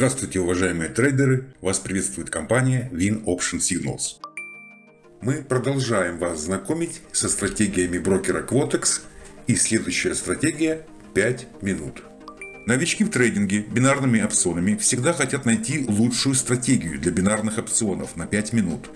Здравствуйте, уважаемые трейдеры! Вас приветствует компания Win Option Signals. Мы продолжаем вас знакомить со стратегиями брокера Quotex и следующая стратегия 5 минут. Новички в трейдинге бинарными опционами всегда хотят найти лучшую стратегию для бинарных опционов на 5 минут,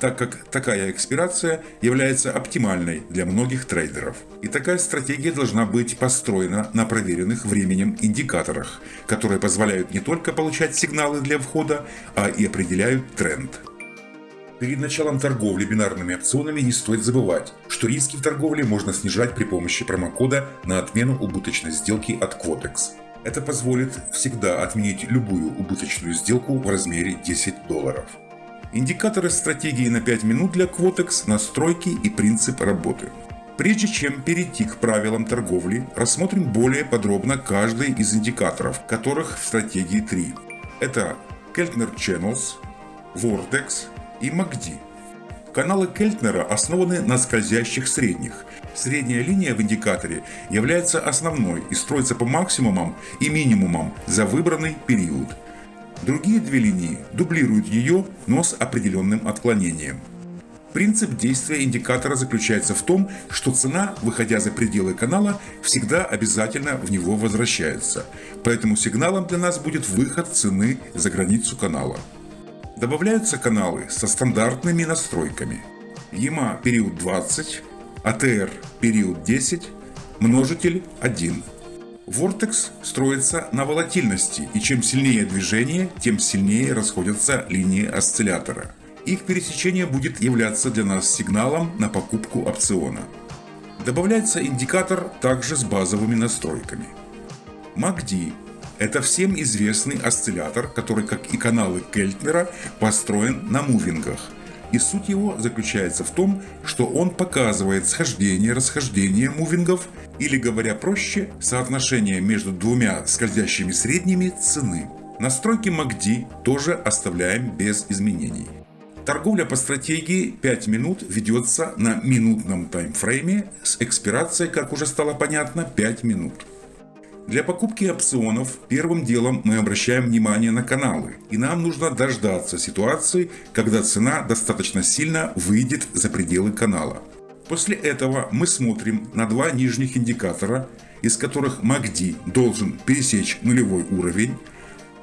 так как такая экспирация является оптимальной для многих трейдеров. И такая стратегия должна быть построена на проверенных временем индикаторах, которые позволяют не только получать сигналы для входа, а и определяют тренд. Перед началом торговли бинарными опционами не стоит забывать, что риски в торговле можно снижать при помощи промокода на отмену убыточной сделки от Quotex. Это позволит всегда отменить любую убыточную сделку в размере 10 долларов. Индикаторы стратегии на 5 минут для Quotex, настройки и принцип работы. Прежде чем перейти к правилам торговли, рассмотрим более подробно каждый из индикаторов, которых в стратегии 3. Это Keltner Channels, Vortex и MACD. Каналы Кельтнера основаны на скользящих средних. Средняя линия в индикаторе является основной и строится по максимумам и минимумам за выбранный период – Другие две линии дублируют ее, но с определенным отклонением. Принцип действия индикатора заключается в том, что цена, выходя за пределы канала, всегда обязательно в него возвращается. Поэтому сигналом для нас будет выход цены за границу канала. Добавляются каналы со стандартными настройками. EMA период 20, ATR период 10, множитель 1. Vortex строится на волатильности, и чем сильнее движение, тем сильнее расходятся линии осциллятора. Их пересечение будет являться для нас сигналом на покупку опциона. Добавляется индикатор также с базовыми настройками. MACD – это всем известный осциллятор, который, как и каналы Кельтнера, построен на мувингах – и суть его заключается в том, что он показывает схождение-расхождение мувингов, или говоря проще, соотношение между двумя скользящими средними цены. Настройки MACD тоже оставляем без изменений. Торговля по стратегии 5 минут ведется на минутном таймфрейме с экспирацией, как уже стало понятно, 5 минут. Для покупки опционов первым делом мы обращаем внимание на каналы, и нам нужно дождаться ситуации, когда цена достаточно сильно выйдет за пределы канала. После этого мы смотрим на два нижних индикатора, из которых MACD должен пересечь нулевой уровень,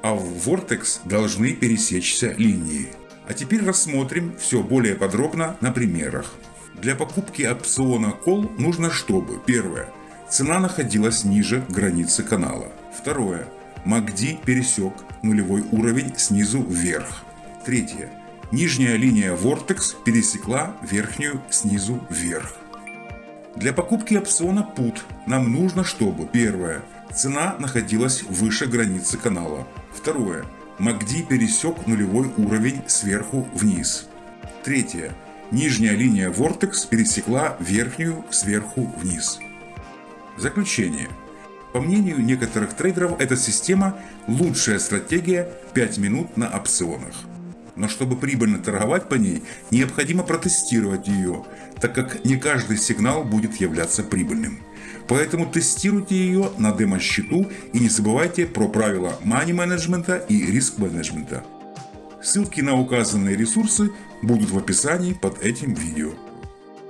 а в Vortex должны пересечься линии. А теперь рассмотрим все более подробно на примерах. Для покупки опциона Call нужно чтобы Первое Цена находилась ниже границы канала. Второе. MACD пересек нулевой уровень снизу вверх. Третье. Нижняя линия Vortex пересекла верхнюю снизу вверх. Для покупки опциона PUT нам нужно, чтобы первое. Цена находилась выше границы канала. Второе. MACD пересек нулевой уровень сверху вниз. Третье. Нижняя линия Vortex пересекла верхнюю сверху вниз. Заключение. По мнению некоторых трейдеров, эта система лучшая стратегия 5 минут на опционах. Но чтобы прибыльно торговать по ней, необходимо протестировать ее, так как не каждый сигнал будет являться прибыльным. Поэтому тестируйте ее на демо-счету и не забывайте про правила money менеджмента и риск менеджмента. Ссылки на указанные ресурсы будут в описании под этим видео.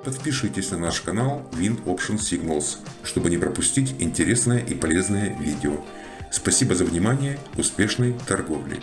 Подпишитесь на наш канал Wind Option Signals, чтобы не пропустить интересное и полезное видео. Спасибо за внимание, успешной торговли!